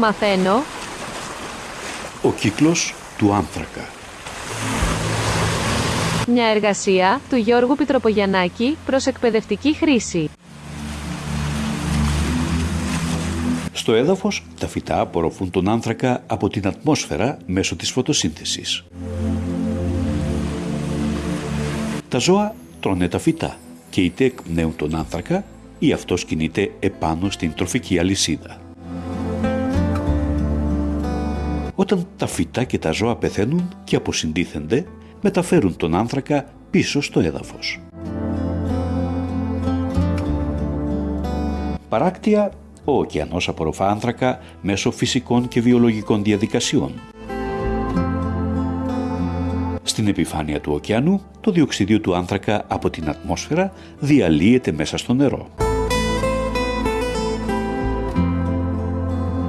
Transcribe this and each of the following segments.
Μαθαίνω. Ο κύκλος του άνθρακα. Μια εργασία του Γιώργου Πιτροπογιαννάκη προς εκπαιδευτική χρήση. Στο έδαφος, τα φυτά απορροφούν τον άνθρακα από την ατμόσφαιρα μέσω της φωτοσύνθεσης. Τα ζώα τρώνε τα φυτά και είτε εκπνέουν τον άνθρακα ή αυτός κινείται επάνω στην τροφική αλυσίδα. Όταν τα φυτά και τα ζώα πεθαίνουν και αποσυντίθενται, μεταφέρουν τον άνθρακα πίσω στο έδαφος. Παράκτια, ο ωκεανός απορροφά άνθρακα μέσω φυσικών και βιολογικών διαδικασιών. Στην επιφάνεια του ωκεανού, το διοξίδιο του άνθρακα από την ατμόσφαιρα διαλύεται μέσα στο νερό.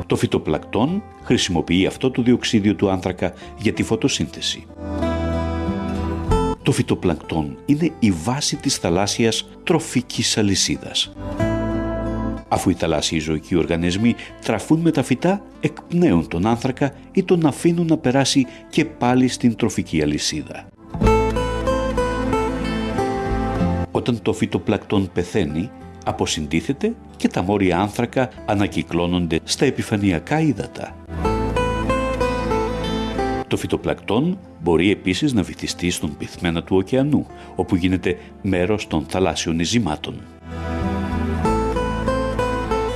Το φυτοπλακτόν χρησιμοποιεί αυτό το διοξίδιο του άνθρακα για τη φωτοσύνθεση. Το φυτοπλακτόν είναι η βάση της θαλάσσιας τροφικής αλυσίδας. Αφού οι θαλάσσιοι ζωικοί οργανισμοί τραφούν με τα φυτά, εκπνέουν τον άνθρακα ή τον αφήνουν να περάσει και πάλι στην τροφική αλυσίδα. Όταν το φυτοπλακτόν πεθαίνει, αποσυντίθεται και τα μόρια άνθρακα ανακυκλώνονται στα επιφανειακά ύδατα. Το φυτοπλακτόν μπορεί επίσης να βυθιστεί στον πυθμένα του ωκεανού, όπου γίνεται μέρος των θαλάσσιων ειζημάτων.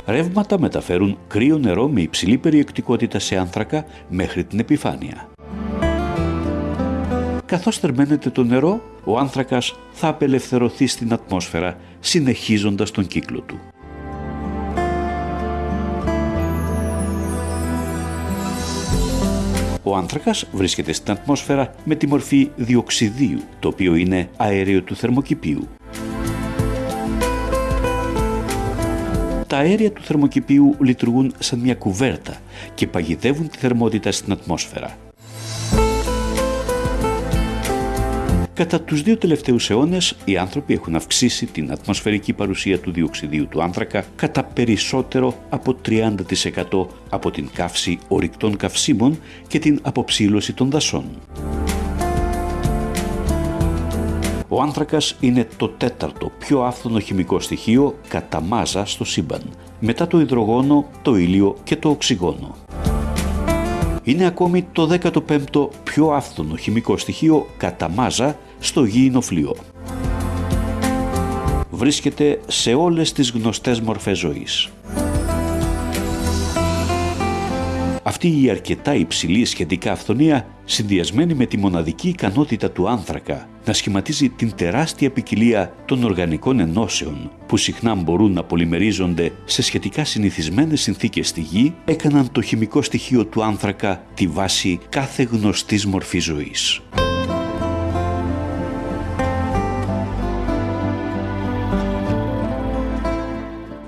Ρεύματα μεταφέρουν κρύο νερό με υψηλή περιεκτικότητα σε άνθρακα μέχρι την επιφάνεια. Καθώς θερμαίνεται το νερό, ο άνθρακας θα απελευθερωθεί στην ατμόσφαιρα, συνεχίζοντας τον κύκλο του. Ο άνθρακας βρίσκεται στην ατμόσφαιρα με τη μορφή διοξιδίου, το οποίο είναι αέριο του θερμοκηπίου. Τα αέρια του θερμοκηπίου λειτουργούν σαν μια κουβέρτα και παγιδεύουν τη θερμότητα στην ατμόσφαιρα. Κατά τους δύο τελευταίους αιώνες, οι άνθρωποι έχουν αυξήσει την ατμοσφαιρική παρουσία του διοξιδίου του άνθρακα κατά περισσότερο από 30% από την καύση ορυκτών καυσίμων και την αποψήλωση των δασών. Ο άνθρακας είναι το τέταρτο πιο άφθονο χημικό στοιχείο κατά μάζα στο σύμπαν, μετά το υδρογόνο, το ήλιο και το οξυγόνο. Είναι ακόμη το 15ο πιο άφθονο χημικό στοιχείο κατά μάζα στο γήινο φλοιό. Βρίσκεται σε όλες τις γνωστές μορφές ζωής. Αυτή η αρκετά υψηλή σχετικά αυθονία, συνδυασμένη με τη μοναδική ικανότητα του άνθρακα να σχηματίζει την τεράστια ποικιλία των οργανικών ενώσεων που συχνά μπορούν να πολυμερίζονται σε σχετικά συνηθισμένες συνθήκες στη γη, έκαναν το χημικό στοιχείο του άνθρακα τη βάση κάθε γνωστής μορφής ζωής.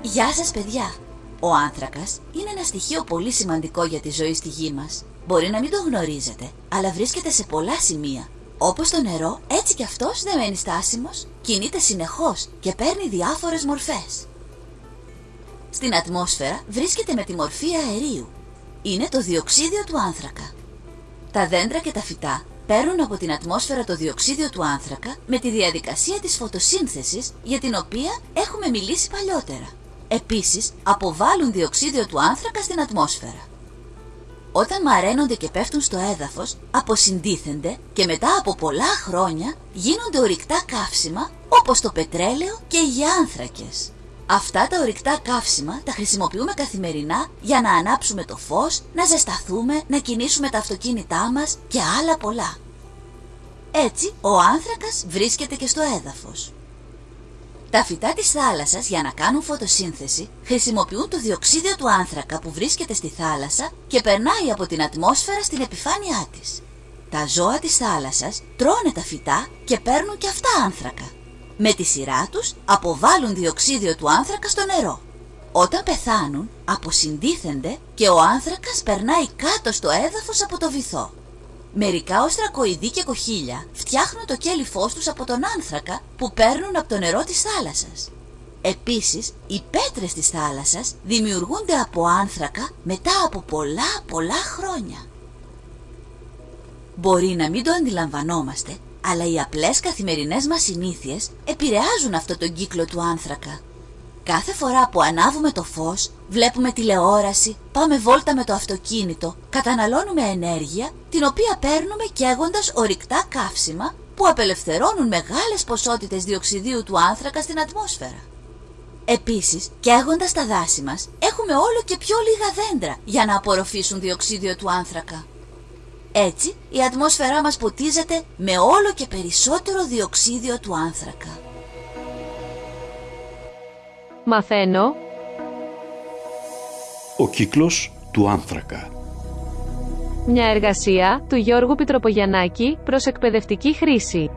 Γεια σας παιδιά! Ο άνθρακας είναι ένα στοιχείο πολύ σημαντικό για τη ζωή στη γη μας. Μπορεί να μην το γνωρίζετε, αλλά βρίσκεται σε πολλά σημεία. Όπως το νερό, έτσι κι αυτός δεν μένει στάσιμος, κινείται συνεχώς και παίρνει διάφορες μορφές. Στην ατμόσφαιρα βρίσκεται με τη μορφή αερίου. Είναι το διοξίδιο του άνθρακα. Τα δέντρα και τα φυτά παίρνουν από την ατμόσφαιρα το διοξίδιο του άνθρακα με τη διαδικασία της φωτοσύνθεσης για την οποία έχουμε μιλήσει παλιότερα. Επίσης, αποβάλλουν διοξίδιο του άνθρακα στην ατμόσφαιρα. Όταν μαραίνονται και πέφτουν στο έδαφος, αποσυντίθενται και μετά από πολλά χρόνια γίνονται ορυκτά καύσιμα όπως το πετρέλαιο και οι άνθρακες. Αυτά τα ορυκτά καύσιμα τα χρησιμοποιούμε καθημερινά για να ανάψουμε το φως, να ζεσταθούμε, να κινήσουμε τα αυτοκίνητά μας και άλλα πολλά. Έτσι, ο άνθρακας βρίσκεται και στο έδαφος. Τα φυτά της θάλασσας για να κάνουν φωτοσύνθεση χρησιμοποιούν το διοξίδιο του άνθρακα που βρίσκεται στη θάλασσα και περνάει από την ατμόσφαιρα στην επιφάνειά της. Τα ζώα της θάλασσας τρώνε τα φυτά και παίρνουν και αυτά άνθρακα. Με τη σειρά τους αποβάλλουν διοξίδιο του άνθρακα στο νερό. Όταν πεθάνουν αποσυντίθενται και ο άνθρακας περνάει κάτω στο έδαφος από το βυθό. Μερικά οστρακοειδή και κοχύλια φτιάχνουν το κέλυφός τους από τον άνθρακα που παίρνουν από το νερό της θάλασσας. Επίσης, οι πέτρες της θάλασσας δημιουργούνται από άνθρακα μετά από πολλά πολλά χρόνια. Μπορεί να μην το αντιλαμβανόμαστε, αλλά οι απλές καθημερινές μας συνήθειες επηρεάζουν αυτό τον κύκλο του άνθρακα. Κάθε φορά που ανάβουμε το φως, βλέπουμε τηλεόραση, πάμε βόλτα με το αυτοκίνητο, καταναλώνουμε ενέργεια, την οποία παίρνουμε καίγοντας ορυκτά καύσιμα που απελευθερώνουν μεγάλες ποσότητες διοξιδίου του άνθρακα στην ατμόσφαιρα. Επίσης, καίγοντας τα δάση μας, έχουμε όλο και πιο λίγα δέντρα για να απορροφήσουν διοξίδιο του άνθρακα. Έτσι, η ατμόσφαιρά μας ποτίζεται με όλο και περισσότερο διοξίδιο του άνθρακα. Μαθαίνω. Ο κύκλος του άνθρακα. Μια εργασία του Γιώργου Πιτροπογιαννάκη προς εκπαιδευτική χρήση.